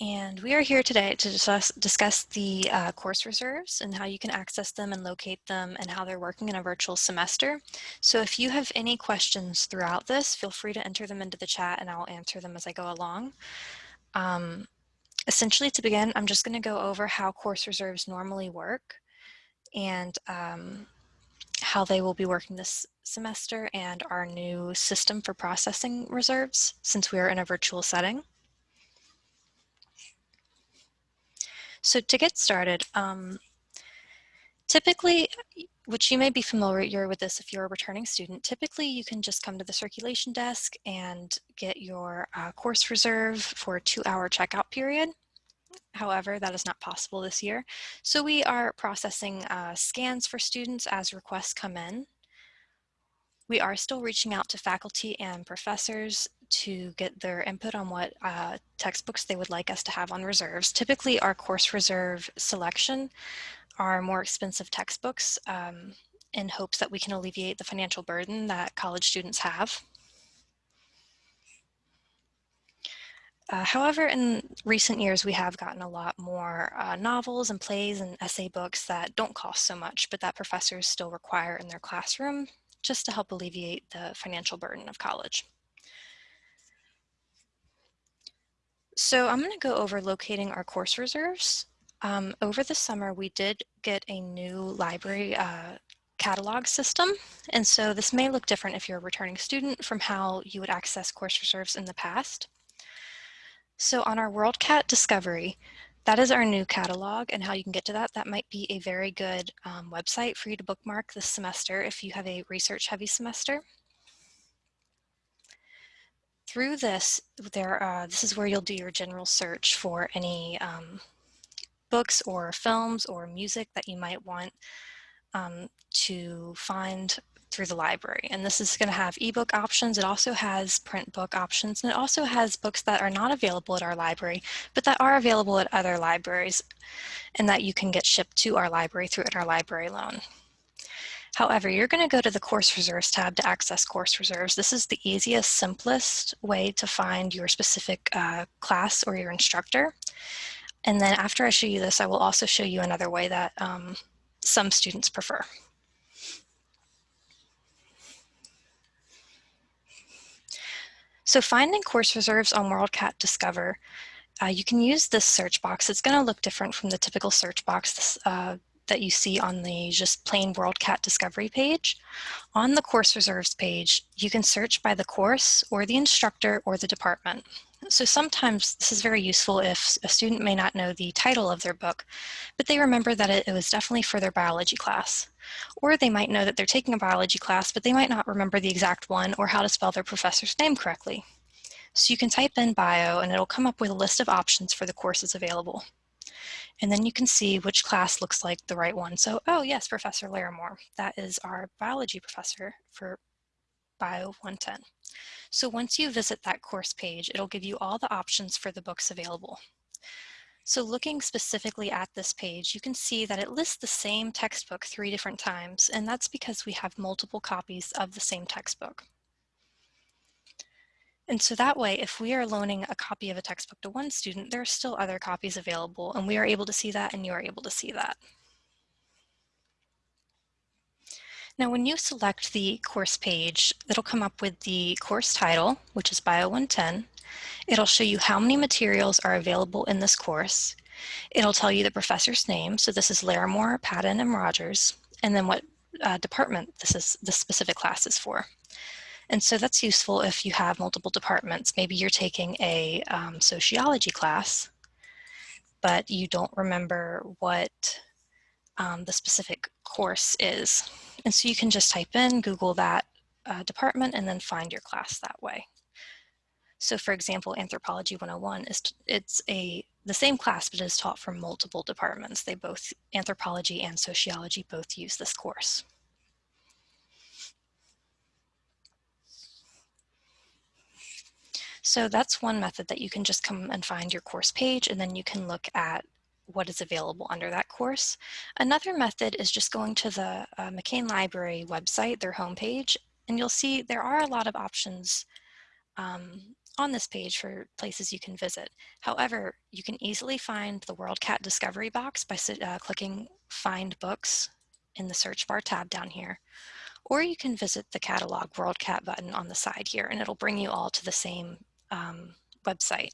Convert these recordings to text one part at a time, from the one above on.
And we are here today to discuss, discuss the uh, course reserves and how you can access them and locate them and how they're working in a virtual semester. So if you have any questions throughout this, feel free to enter them into the chat and I'll answer them as I go along. Um, essentially to begin, I'm just gonna go over how course reserves normally work and um, how they will be working this semester and our new system for processing reserves since we are in a virtual setting. So to get started, um, typically, which you may be familiar with this if you're a returning student, typically you can just come to the circulation desk and get your uh, course reserve for a two hour checkout period. However, that is not possible this year. So we are processing uh, scans for students as requests come in. We are still reaching out to faculty and professors to get their input on what uh, textbooks they would like us to have on reserves. Typically our course reserve selection are more expensive textbooks um, in hopes that we can alleviate the financial burden that college students have. Uh, however, in recent years, we have gotten a lot more uh, novels and plays and essay books that don't cost so much, but that professors still require in their classroom just to help alleviate the financial burden of college. So I'm going to go over locating our course reserves. Um, over the summer, we did get a new library uh, catalog system. And so this may look different if you're a returning student from how you would access course reserves in the past. So on our WorldCat Discovery, that is our new catalog and how you can get to that. That might be a very good um, website for you to bookmark this semester if you have a research heavy semester through this, there uh, this is where you'll do your general search for any um, books or films or music that you might want um, to find through the library. And this is going to have ebook options. It also has print book options, and it also has books that are not available at our library, but that are available at other libraries and that you can get shipped to our library through our library loan. However, you're going to go to the course reserves tab to access course reserves. This is the easiest, simplest way to find your specific uh, class or your instructor. And then after I show you this, I will also show you another way that um, some students prefer. So finding course reserves on WorldCat Discover, uh, you can use this search box. It's going to look different from the typical search box uh, that you see on the just plain WorldCat Discovery page. On the course reserves page, you can search by the course or the instructor or the department. So sometimes this is very useful if a student may not know the title of their book, but they remember that it, it was definitely for their biology class. Or they might know that they're taking a biology class, but they might not remember the exact one or how to spell their professor's name correctly. So you can type in bio and it'll come up with a list of options for the courses available. And then you can see which class looks like the right one. So, oh yes, Professor Larimore. That is our biology professor for Bio 110. So once you visit that course page, it'll give you all the options for the books available. So looking specifically at this page, you can see that it lists the same textbook three different times, and that's because we have multiple copies of the same textbook. And so that way, if we are loaning a copy of a textbook to one student, there are still other copies available and we are able to see that and you are able to see that. Now, when you select the course page, it'll come up with the course title, which is Bio 110. It'll show you how many materials are available in this course. It'll tell you the professor's name. So this is Larimore, Patton, and Rogers, and then what uh, department this is the specific class is for. And so that's useful if you have multiple departments. Maybe you're taking a um, sociology class, but you don't remember what um, the specific course is. And so you can just type in, Google that uh, department, and then find your class that way. So for example, Anthropology 101 is it's a the same class, but it is taught from multiple departments. They both, anthropology and sociology, both use this course. So that's one method that you can just come and find your course page and then you can look at what is available under that course. Another method is just going to the uh, McCain Library website, their homepage, and you'll see there are a lot of options um, on this page for places you can visit. However, you can easily find the WorldCat Discovery box by uh, clicking Find Books in the search bar tab down here. Or you can visit the catalog WorldCat button on the side here and it'll bring you all to the same um, website.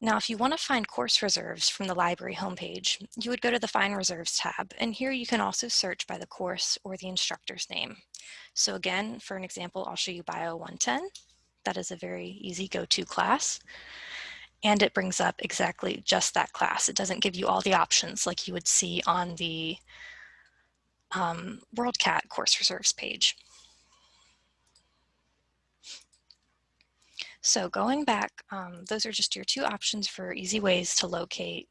Now, if you want to find course reserves from the library homepage, you would go to the Find Reserves tab, and here you can also search by the course or the instructor's name. So again, for an example, I'll show you Bio 110. That is a very easy go-to class. And it brings up exactly just that class. It doesn't give you all the options like you would see on the um, WorldCat course reserves page. So going back, um, those are just your two options for easy ways to locate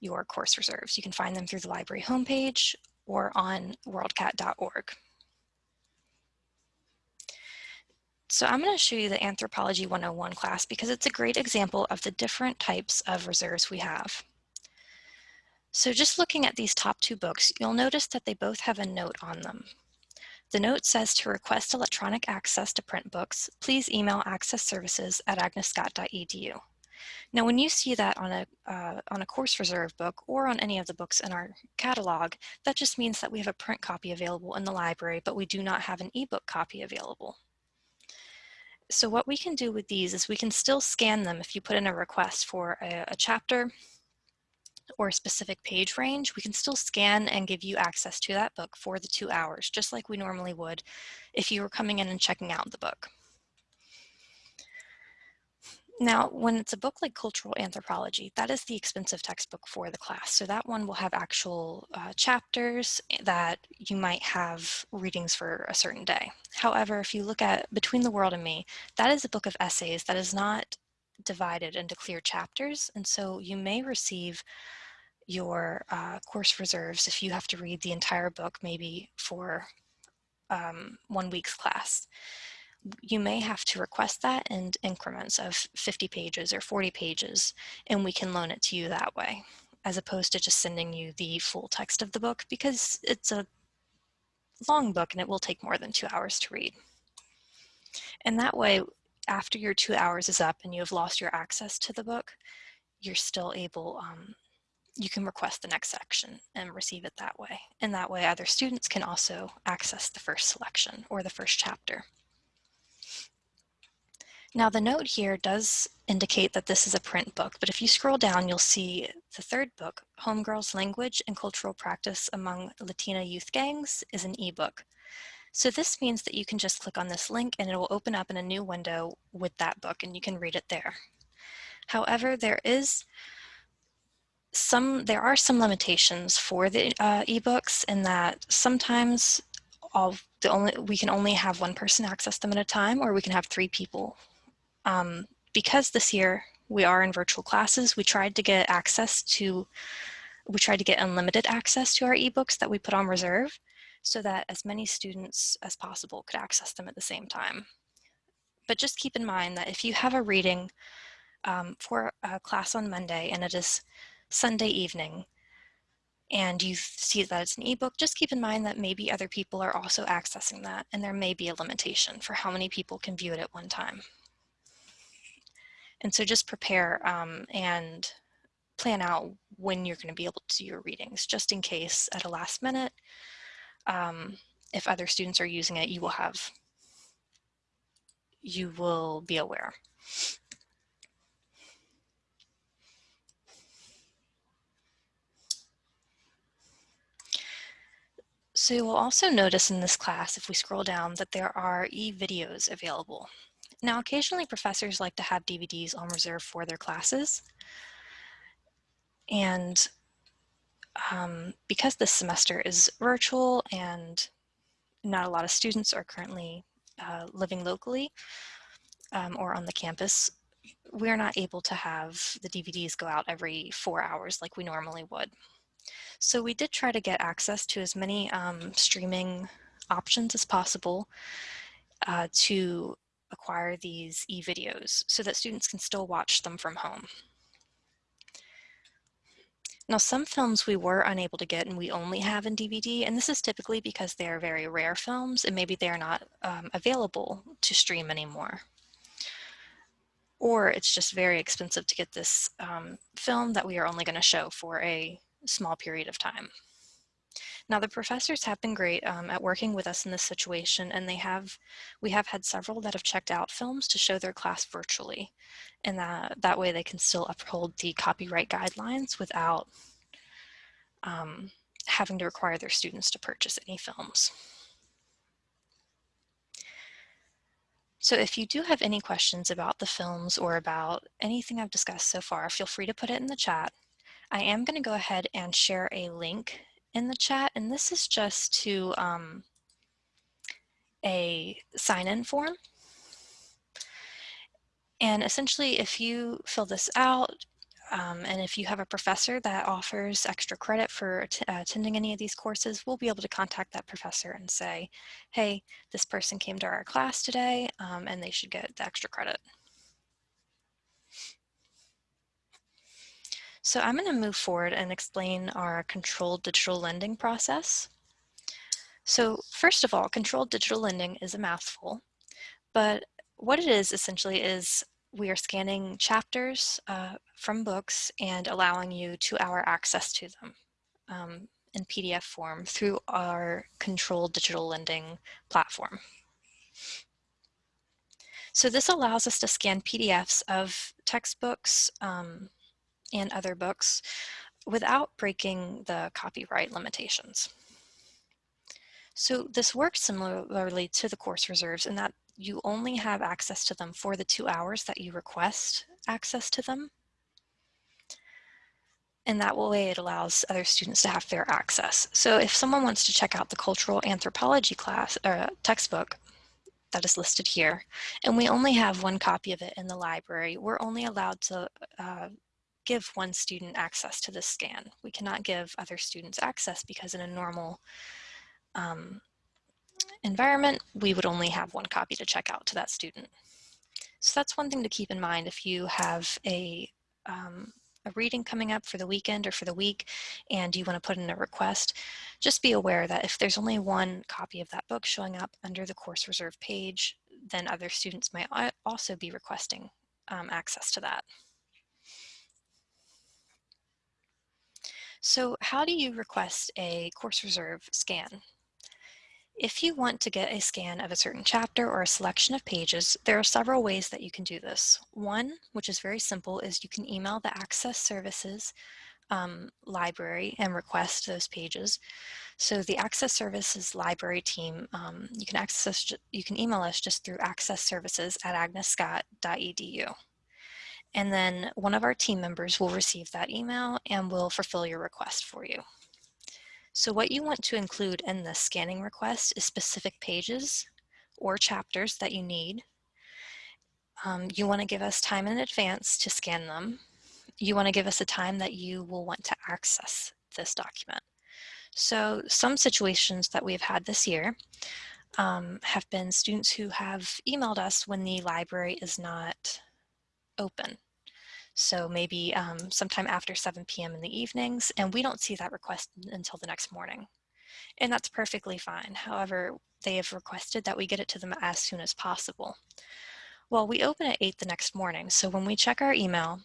your course reserves. You can find them through the library homepage or on worldcat.org. So I'm going to show you the Anthropology 101 class because it's a great example of the different types of reserves we have. So just looking at these top two books, you'll notice that they both have a note on them. The note says to request electronic access to print books, please email access services at agnescott.edu. Now, when you see that on a, uh, on a course reserve book or on any of the books in our catalog, that just means that we have a print copy available in the library, but we do not have an ebook copy available. So what we can do with these is we can still scan them if you put in a request for a, a chapter or a specific page range, we can still scan and give you access to that book for the two hours, just like we normally would if you were coming in and checking out the book. Now, when it's a book like Cultural Anthropology, that is the expensive textbook for the class. So that one will have actual uh, chapters that you might have readings for a certain day. However, if you look at Between the World and Me, that is a book of essays that is not divided into clear chapters. And so you may receive your uh, course reserves if you have to read the entire book maybe for um, one week's class. You may have to request that in increments of 50 pages or 40 pages, and we can loan it to you that way, as opposed to just sending you the full text of the book because it's a long book and it will take more than two hours to read. And that way, after your two hours is up and you have lost your access to the book, you're still able, um, you can request the next section and receive it that way. And that way other students can also access the first selection or the first chapter. Now the note here does indicate that this is a print book, but if you scroll down, you'll see the third book, Homegirls Language and Cultural Practice Among Latina Youth Gangs, is an ebook. So this means that you can just click on this link and it will open up in a new window with that book and you can read it there. However, there is some, there are some limitations for the uh, ebooks in that sometimes all the only, we can only have one person access them at a time or we can have three people. Um, because this year we are in virtual classes, we tried to get access to, we tried to get unlimited access to our ebooks that we put on reserve so that as many students as possible could access them at the same time. But just keep in mind that if you have a reading um, for a class on Monday and it is Sunday evening, and you see that it's an ebook, just keep in mind that maybe other people are also accessing that and there may be a limitation for how many people can view it at one time. And so just prepare um, and plan out when you're going to be able to do your readings, just in case at a last minute um, if other students are using it, you will have, you will be aware. So you will also notice in this class, if we scroll down, that there are e-videos available. Now, occasionally professors like to have DVDs on reserve for their classes. And um, because this semester is virtual and not a lot of students are currently uh, living locally um, or on the campus, we're not able to have the DVDs go out every four hours like we normally would. So we did try to get access to as many um, streaming options as possible uh, to acquire these e-videos so that students can still watch them from home. Now, some films we were unable to get and we only have in DVD, and this is typically because they're very rare films and maybe they're not um, available to stream anymore. or it's just very expensive to get this um, film that we are only going to show for a small period of time. Now the professors have been great um, at working with us in this situation and they have, we have had several that have checked out films to show their class virtually. And that, that way they can still uphold the copyright guidelines without um, having to require their students to purchase any films. So if you do have any questions about the films or about anything I've discussed so far, feel free to put it in the chat. I am going to go ahead and share a link in the chat, and this is just to um, a sign-in form. And essentially, if you fill this out, um, and if you have a professor that offers extra credit for uh, attending any of these courses, we'll be able to contact that professor and say, hey, this person came to our class today um, and they should get the extra credit. So I'm going to move forward and explain our controlled digital lending process. So first of all, controlled digital lending is a mouthful, but what it is essentially is we are scanning chapters uh, from books and allowing you two-hour access to them um, in PDF form through our controlled digital lending platform. So this allows us to scan PDFs of textbooks, um, and other books without breaking the copyright limitations. So this works similarly to the course reserves in that you only have access to them for the two hours that you request access to them. And that way it allows other students to have fair access. So if someone wants to check out the cultural anthropology class or uh, textbook that is listed here, and we only have one copy of it in the library, we're only allowed to uh, give one student access to this scan. We cannot give other students access because in a normal um, environment, we would only have one copy to check out to that student. So that's one thing to keep in mind if you have a, um, a reading coming up for the weekend or for the week and you want to put in a request, just be aware that if there's only one copy of that book showing up under the course reserve page, then other students might also be requesting um, access to that. So how do you request a course reserve scan? If you want to get a scan of a certain chapter or a selection of pages, there are several ways that you can do this. One, which is very simple, is you can email the Access Services um, library and request those pages. So the Access Services library team, um, you can access, you can email us just through accessservices at agnescott.edu. And then one of our team members will receive that email and will fulfill your request for you. So what you want to include in the scanning request is specific pages or chapters that you need. Um, you want to give us time in advance to scan them. You want to give us a time that you will want to access this document. So some situations that we've had this year um, have been students who have emailed us when the library is not open. So maybe um, sometime after 7 p.m. in the evenings, and we don't see that request until the next morning. And that's perfectly fine. However, they have requested that we get it to them as soon as possible. Well, we open at 8 the next morning, so when we check our email,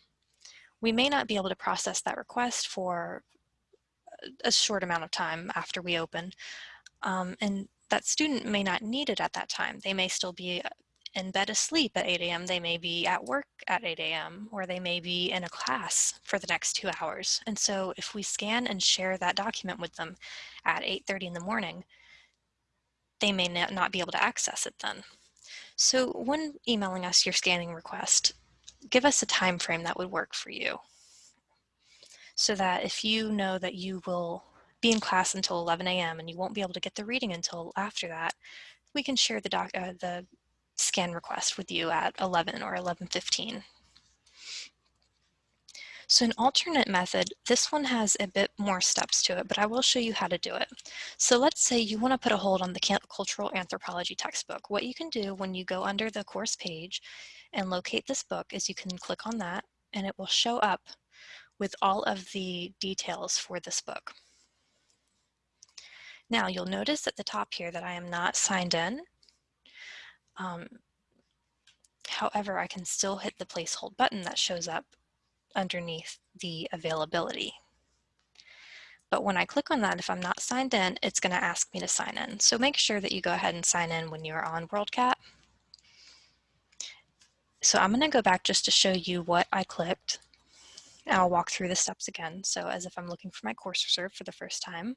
we may not be able to process that request for a short amount of time after we open. Um, and that student may not need it at that time. They may still be in bed asleep at 8 a.m. They may be at work at 8 a.m. or they may be in a class for the next two hours. And so if we scan and share that document with them at 8.30 in the morning, they may not be able to access it then. So when emailing us your scanning request, give us a time frame that would work for you. So that if you know that you will be in class until 11 a.m. and you won't be able to get the reading until after that, we can share the, doc, uh, the scan request with you at 11 or 11.15. So an alternate method, this one has a bit more steps to it, but I will show you how to do it. So let's say you want to put a hold on the cultural anthropology textbook. What you can do when you go under the course page and locate this book is you can click on that and it will show up with all of the details for this book. Now you'll notice at the top here that I am not signed in um, However, I can still hit the place hold button that shows up underneath the availability. But when I click on that, if I'm not signed in, it's going to ask me to sign in. So make sure that you go ahead and sign in when you're on WorldCat. So I'm going to go back just to show you what I clicked. I'll walk through the steps again. So as if I'm looking for my course reserve for the first time,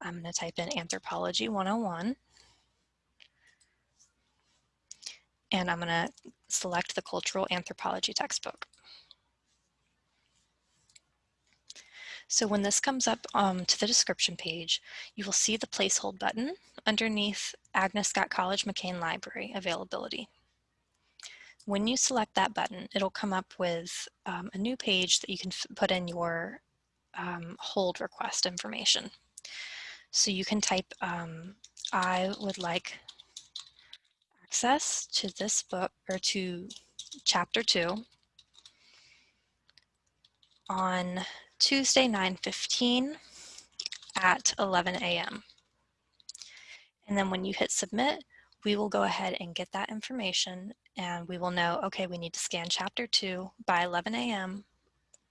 I'm going to type in Anthropology 101. And I'm going to select the Cultural Anthropology textbook. So when this comes up um, to the description page, you will see the placehold button underneath Agnes Scott College McCain Library availability. When you select that button, it'll come up with um, a new page that you can put in your um, hold request information. So you can type, um, I would like access to this book or to chapter two on Tuesday 9.15 at 11 a.m. And then when you hit submit, we will go ahead and get that information and we will know, okay, we need to scan chapter two by 11 a.m.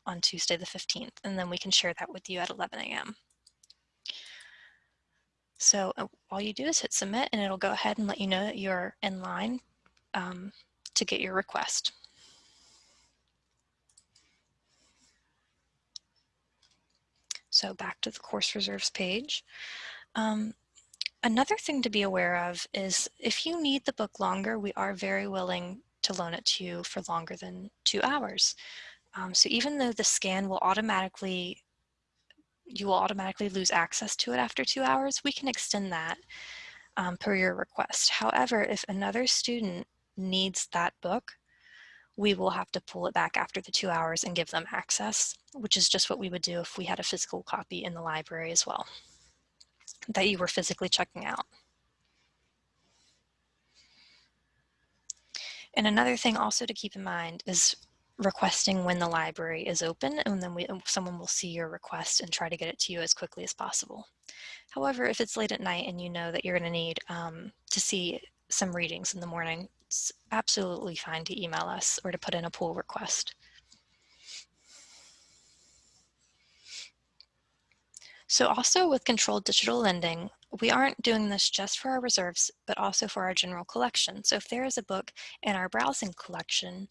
on Tuesday the 15th, and then we can share that with you at 11 a.m. So uh, all you do is hit submit and it'll go ahead and let you know that you're in line um, to get your request. So back to the course reserves page. Um, another thing to be aware of is if you need the book longer, we are very willing to loan it to you for longer than two hours. Um, so even though the scan will automatically, you will automatically lose access to it after two hours, we can extend that um, per your request. However, if another student needs that book, we will have to pull it back after the two hours and give them access, which is just what we would do if we had a physical copy in the library as well, that you were physically checking out. And another thing also to keep in mind is requesting when the library is open and then we, someone will see your request and try to get it to you as quickly as possible. However, if it's late at night and you know that you're going to need um, to see some readings in the morning, it's absolutely fine to email us or to put in a pull request. So also with controlled digital lending, we aren't doing this just for our reserves, but also for our general collection. So if there is a book in our browsing collection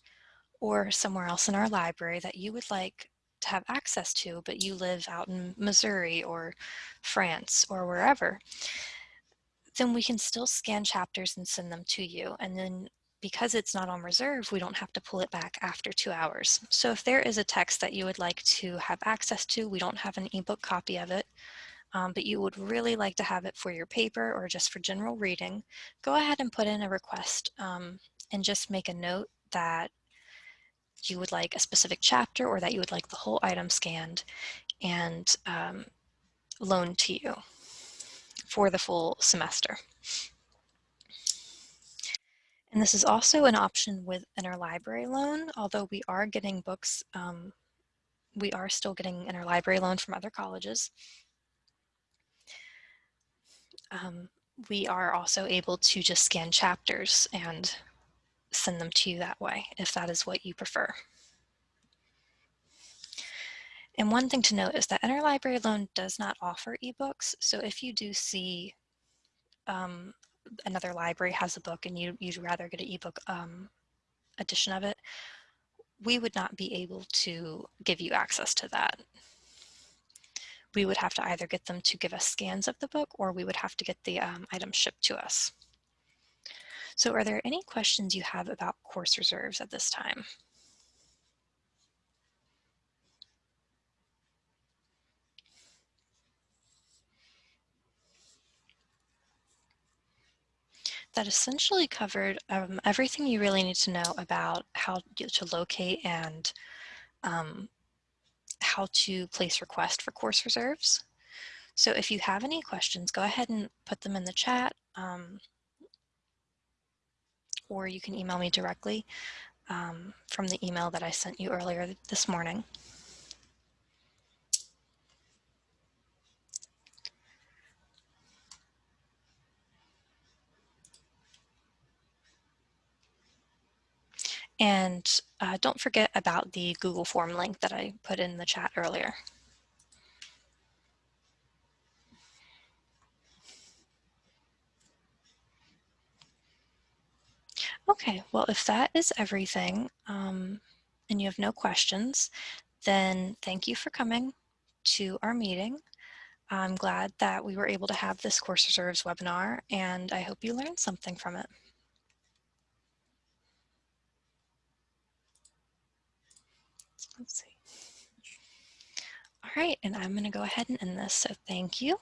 or somewhere else in our library that you would like to have access to, but you live out in Missouri or France or wherever, then we can still scan chapters and send them to you. And then because it's not on reserve, we don't have to pull it back after two hours. So if there is a text that you would like to have access to, we don't have an ebook copy of it, um, but you would really like to have it for your paper or just for general reading, go ahead and put in a request um, and just make a note that you would like a specific chapter or that you would like the whole item scanned and um, loaned to you for the full semester. And this is also an option with interlibrary loan, although we are getting books, um, we are still getting interlibrary loan from other colleges. Um, we are also able to just scan chapters and send them to you that way, if that is what you prefer. And one thing to note is that Interlibrary Loan does not offer ebooks. So if you do see um, another library has a book and you, you'd rather get an ebook um, edition of it, we would not be able to give you access to that. We would have to either get them to give us scans of the book or we would have to get the um, item shipped to us. So are there any questions you have about course reserves at this time? that essentially covered um, everything you really need to know about how to locate and um, how to place request for course reserves. So if you have any questions, go ahead and put them in the chat um, or you can email me directly um, from the email that I sent you earlier this morning. And uh, don't forget about the Google form link that I put in the chat earlier. Okay, well, if that is everything um, and you have no questions, then thank you for coming to our meeting. I'm glad that we were able to have this Course Reserves webinar, and I hope you learned something from it. Let's see. All right, and I'm going to go ahead and end this, so thank you.